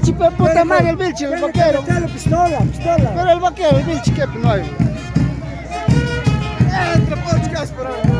pero puta madre, el Vilchi, el vaquero. pistola, pistola. Pero el vaquero, el Vilchi, ¿qué? No hay. Entre podcast, pero...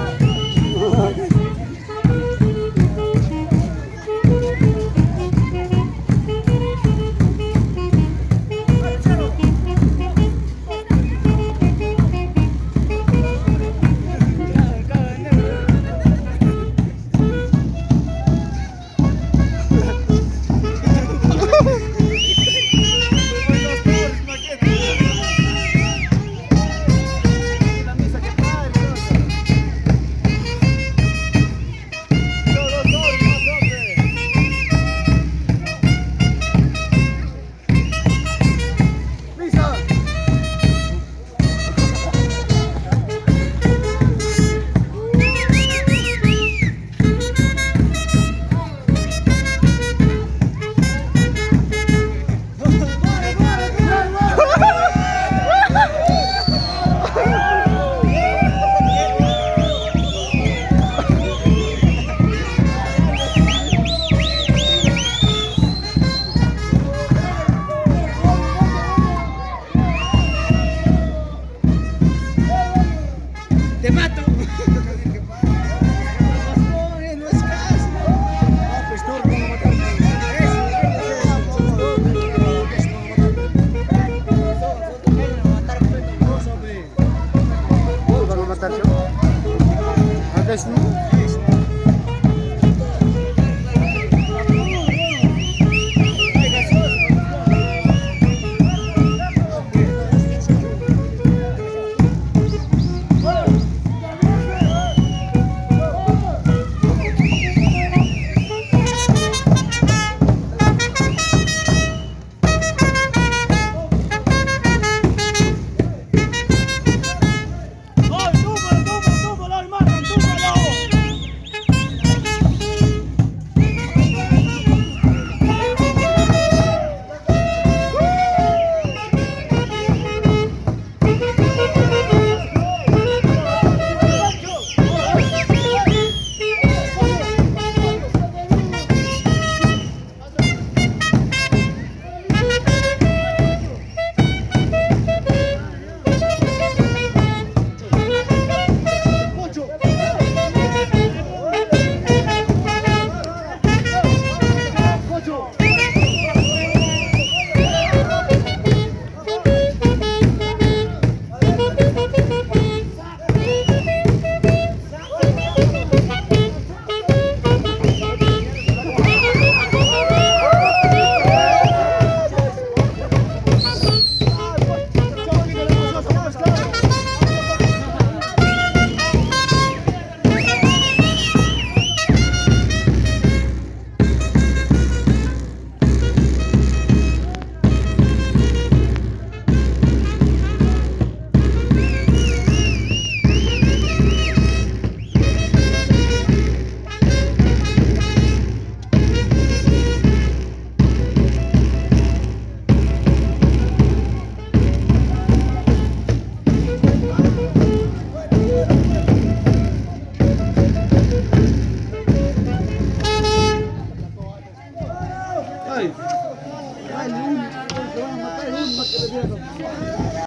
guys.